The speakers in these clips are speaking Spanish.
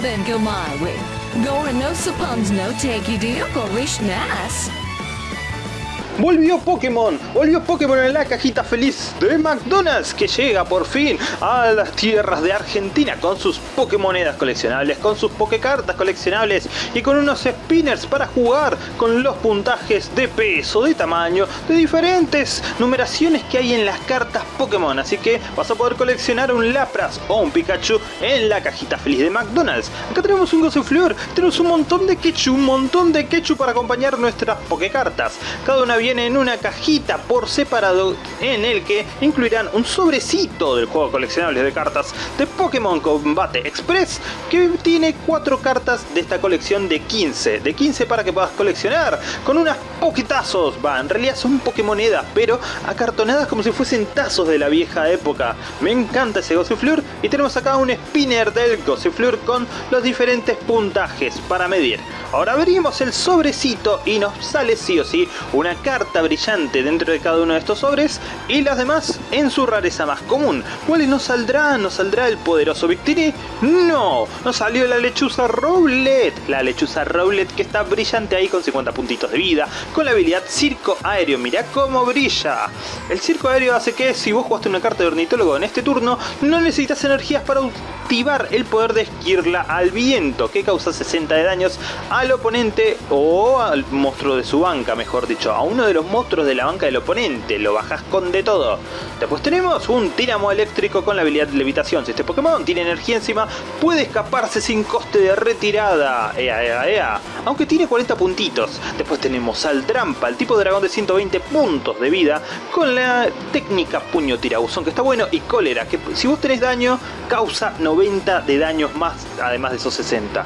then go my way. Going no suppons no take you deal, Nass. Volvió Pokémon, volvió Pokémon en la cajita feliz de McDonald's que llega por fin a las tierras de Argentina con sus Pokémonedas coleccionables, con sus Pokécartas coleccionables y con unos spinners para jugar con los puntajes de peso, de tamaño, de diferentes numeraciones que hay en las cartas Pokémon. Así que vas a poder coleccionar un Lapras o un Pikachu en la cajita feliz de McDonald's. Acá tenemos un Gossifleur, tenemos un montón de Quechu, un montón de Quechu para acompañar nuestras Pokécartas. Cada una viene en una cajita por separado en el que incluirán un sobrecito del juego coleccionables de cartas de Pokémon Combate Express que tiene cuatro cartas de esta colección de 15, de 15 para que puedas coleccionar con unas poquitazos, va, en realidad son Pokémonedas, pero acartonadas como si fuesen tazos de la vieja época. Me encanta ese Gossifleur y tenemos acá un spinner del Gossifleur con los diferentes puntajes para medir. Ahora abrimos el sobrecito y nos sale sí o sí una carta brillante dentro de cada uno de estos sobres y las demás en su rareza más común. ¿Cuáles nos saldrá? ¿Nos saldrá el poderoso Victini? ¡No! Nos salió la lechuza Rowlet. La lechuza Rowlet que está brillante ahí con 50 puntitos de vida, con la habilidad Circo Aéreo. Mirá cómo brilla. El Circo Aéreo hace que si vos jugaste una carta de ornitólogo en este turno, no necesitas energías para activar el poder de esquirla al viento, que causa 60 de daños al oponente o al monstruo de su banca, mejor dicho, a uno de los monstruos de la banca del oponente, lo bajas con de todo. Después tenemos un Tínamo eléctrico con la habilidad de levitación. Si este Pokémon tiene energía encima, puede escaparse sin coste de retirada. Aunque tiene 40 puntitos. Después tenemos al Trampa, el tipo de dragón de 120 puntos de vida, con la técnica puño tirabuzón, que está bueno, y cólera, que si vos tenés daño, causa 90 de daños más, además de esos 60.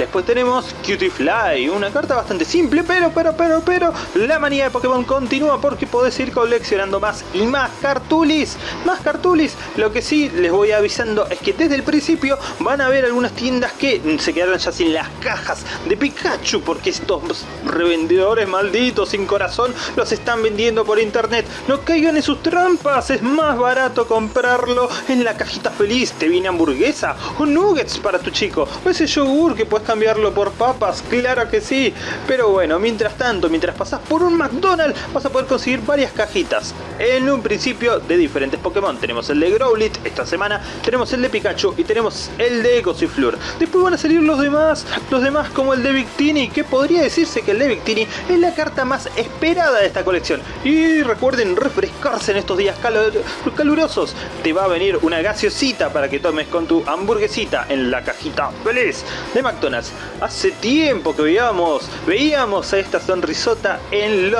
Después tenemos Cutie Fly, una carta bastante simple, pero, pero, pero, pero, la manía de Pokémon continúa porque podés ir coleccionando más y más cartulis, más cartulis. Lo que sí les voy avisando es que desde el principio van a haber algunas tiendas que se quedaron ya sin las cajas de Pikachu porque estos revendedores malditos sin corazón los están vendiendo por internet. No caigan en sus trampas, es más barato comprarlo en la cajita feliz. Te viene hamburguesa o nuggets para tu chico o ese yogur que puedes cambiarlo por papas, claro que sí. Pero bueno, mientras tanto, mientras pasas por un McDonald's, vas a poder conseguir varias cajitas. En un principio de diferentes Pokémon. Tenemos el de Growlit esta semana, tenemos el de Pikachu y tenemos el de Gossifleur. Después van a salir los demás, los demás como el de Victini, que podría decirse que el de Victini es la carta más esperada de esta colección. Y recuerden refrescarse en estos días calurosos. Te va a venir una gaseosita para que tomes con tu hamburguesita en la cajita feliz de McDonald's. Hace tiempo que veíamos, veíamos a esta sonrisota en,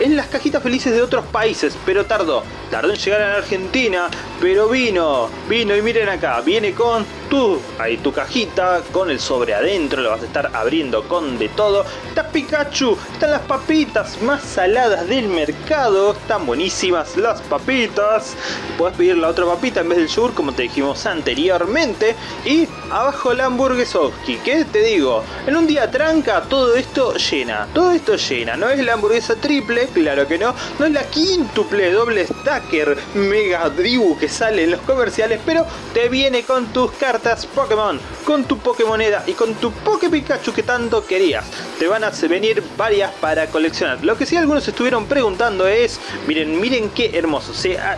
en las cajitas felices de otros países, pero tardó. Tardó en llegar a la Argentina, pero vino, vino y miren acá, viene con tu, ahí tu cajita, con el sobre adentro, lo vas a estar abriendo con de todo. Está Pikachu, están las papitas más saladas del mercado, están buenísimas las papitas. Puedes pedir la otra papita en vez del yogur como te dijimos anteriormente. Y abajo la hamburguesovski, que te digo, en un día tranca todo esto llena, todo esto llena. No es la hamburguesa triple, claro que no, no es la quíntuple doble stacker mega dribu que sale en los comerciales, pero te viene con tus cartas Pokémon, con tu Pokémoneda y con tu Poké Pikachu que tanto querías. Te van a venir varias para coleccionar. Lo que sí algunos estuvieron preguntando es, miren, miren qué hermoso.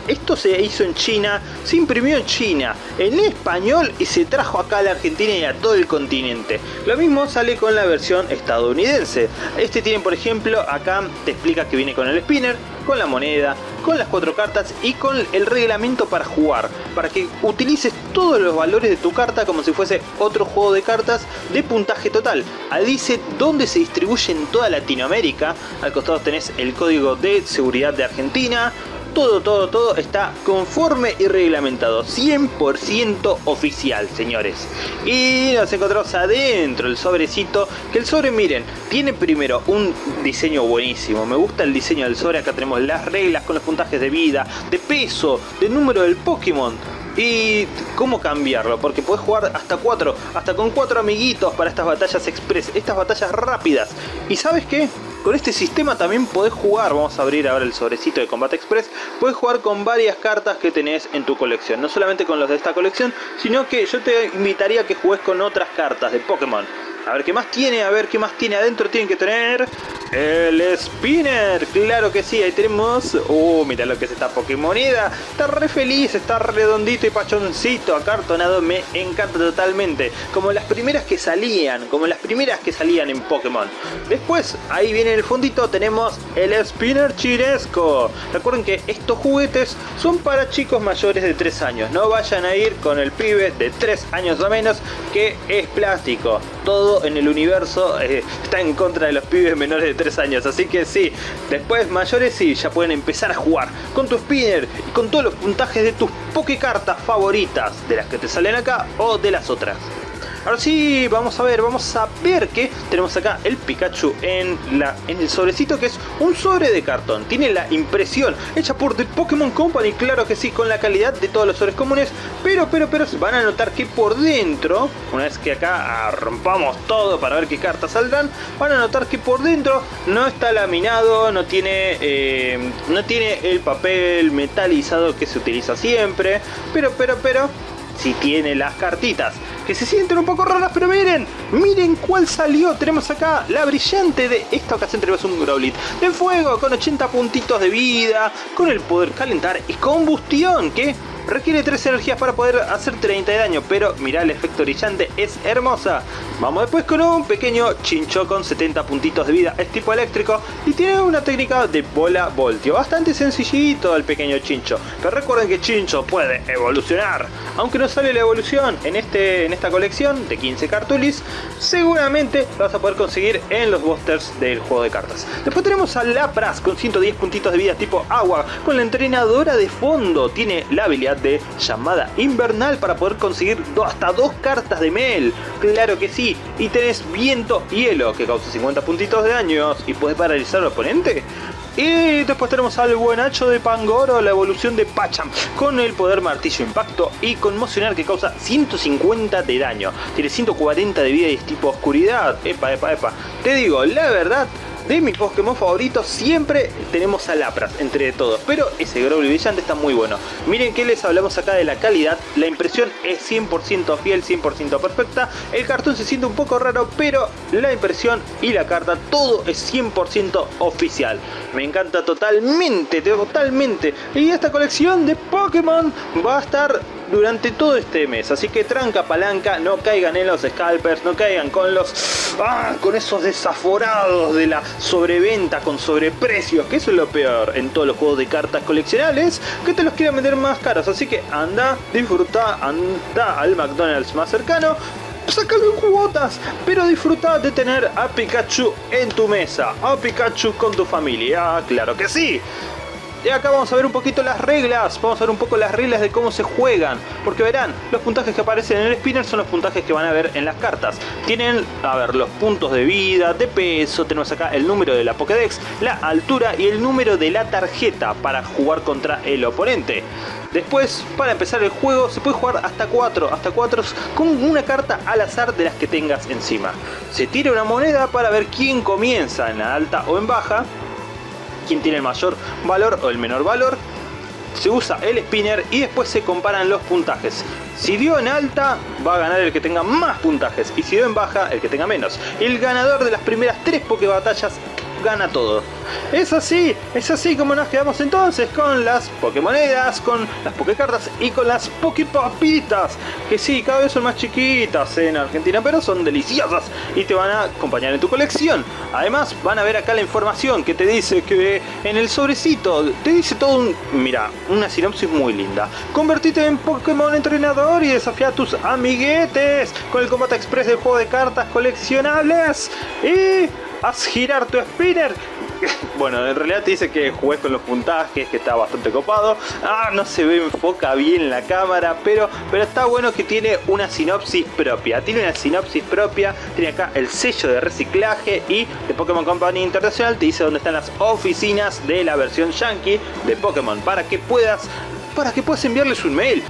esto se hizo en China, se imprimió en China, en español y se trajo acá a la Argentina y a todo el continente. Lo mismo sale con la versión estadounidense. Este tiene, por ejemplo, acá te explica que viene con el spinner, con la moneda, con las cuatro cartas y con el reglamento para jugar, para que utilices todos los valores de tu carta como si fuese otro juego de cartas de puntaje total. Ahí dice dónde se distribuye en toda Latinoamérica, al costado tenés el código de seguridad de Argentina, todo, todo, todo está conforme y reglamentado. 100% oficial, señores. Y nos encontramos adentro el sobrecito. Que el sobre, miren, tiene primero un diseño buenísimo. Me gusta el diseño del sobre. Acá tenemos las reglas con los puntajes de vida, de peso, de número del Pokémon. Y cómo cambiarlo, porque puedes jugar hasta cuatro, hasta con cuatro amiguitos para estas batallas express, estas batallas rápidas. ¿Y sabes qué? Con este sistema también podés jugar, vamos a abrir ahora el sobrecito de Combat Express, podés jugar con varias cartas que tenés en tu colección, no solamente con los de esta colección, sino que yo te invitaría a que juegues con otras cartas de Pokémon. A ver qué más tiene, a ver qué más tiene adentro. Tienen que tener el Spinner. Claro que sí, ahí tenemos... Uh, mira lo que es esta Pokémoneda. Está re feliz, está redondito y pachoncito, acartonado. Me encanta totalmente. Como las primeras que salían, como las primeras que salían en Pokémon. Después, ahí viene el fondito, tenemos el Spinner Chiresco. Recuerden que estos juguetes son para chicos mayores de 3 años. No vayan a ir con el pibe de 3 años o menos que es plástico. Todo en el universo eh, está en contra de los pibes menores de 3 años. Así que sí, después mayores sí, ya pueden empezar a jugar con tu spinner y con todos los puntajes de tus Pokécartas favoritas, de las que te salen acá o de las otras. Ahora sí, vamos a ver, vamos a ver que tenemos acá el Pikachu en, la, en el sobrecito que es un sobre de cartón. Tiene la impresión hecha por The Pokémon Company, claro que sí, con la calidad de todos los sobres comunes. Pero, pero, pero, van a notar que por dentro, una vez que acá rompamos todo para ver qué cartas saldrán, van a notar que por dentro no está laminado, no tiene, eh, no tiene el papel metalizado que se utiliza siempre. Pero, pero, pero, si tiene las cartitas que se sienten un poco raras, pero miren, miren cuál salió. Tenemos acá la brillante de esta ocasión tenemos un Growlit de fuego con 80 puntitos de vida, con el poder calentar y combustión, que Requiere 3 energías para poder hacer 30 de daño, pero mira el efecto brillante, es hermosa. Vamos después con un pequeño chincho con 70 puntitos de vida, es tipo eléctrico y tiene una técnica de bola voltio. Bastante sencillito el pequeño chincho, pero recuerden que chincho puede evolucionar. Aunque no sale la evolución en, este, en esta colección de 15 cartulis, seguramente lo vas a poder conseguir en los boosters del juego de cartas. Después tenemos a Lapras con 110 puntitos de vida tipo agua, con la entrenadora de fondo, tiene la habilidad de llamada invernal para poder conseguir hasta dos cartas de Mel. Claro que sí. Y tenés viento hielo que causa 50 puntitos de daño y puede paralizar al oponente. Y después tenemos al buenacho de Pangoro, la evolución de Pacham, con el poder martillo impacto y conmocionar que causa 150 de daño. Tiene 140 de vida y es tipo oscuridad. Epa, epa, epa. Te digo, la verdad, de mis Pokémon favoritos siempre tenemos a Lapras entre todos, pero ese Growly brillante está muy bueno. Miren que les hablamos acá de la calidad, la impresión es 100% fiel, 100% perfecta, el cartón se siente un poco raro, pero la impresión y la carta, todo es 100% oficial. Me encanta totalmente, totalmente. Y esta colección de Pokémon va a estar durante todo este mes. Así que tranca palanca, no caigan en los scalpers, no caigan con los... Ah, con esos desaforados de la sobreventa con sobreprecios, que eso es lo peor en todos los juegos de cartas coleccionables, que te los quieran vender más caros. Así que anda, disfruta, anda al McDonald's más cercano, sácalo en cuotas, pero disfruta de tener a Pikachu en tu mesa, a Pikachu con tu familia, claro que sí. Y acá vamos a ver un poquito las reglas, vamos a ver un poco las reglas de cómo se juegan, porque verán, los puntajes que aparecen en el spinner son los puntajes que van a ver en las cartas. Tienen, a ver, los puntos de vida, de peso, tenemos acá el número de la Pokédex, la altura y el número de la tarjeta para jugar contra el oponente. Después, para empezar el juego, se puede jugar hasta 4, hasta 4 con una carta al azar de las que tengas encima. Se tira una moneda para ver quién comienza en la alta o en baja quién tiene el mayor valor o el menor valor. Se usa el spinner y después se comparan los puntajes. Si dio en alta, va a ganar el que tenga más puntajes. Y si dio en baja, el que tenga menos. El ganador de las primeras tres Poké batallas gana todo. Es así, es así como nos quedamos entonces con las Pokémonedas, con las Pokécartas y con las Poképapitas. Que sí, cada vez son más chiquitas en Argentina, pero son deliciosas y te van a acompañar en tu colección. Además, van a ver acá la información que te dice que en el sobrecito te dice todo un... Mira, una sinopsis muy linda. Convertite en Pokémon entrenador y desafía a tus amiguetes con el combate express del juego de cartas coleccionables. Y haz girar tu spinner. Bueno, en realidad te dice que juegues con los puntajes, que está bastante copado. Ah, no se ve, enfoca bien la cámara, pero, pero está bueno que tiene una sinopsis propia. Tiene una sinopsis propia, tiene acá el sello de reciclaje y de Pokémon Company Internacional te dice dónde están las oficinas de la versión Yankee de Pokémon para que puedas, para que puedas enviarles un mail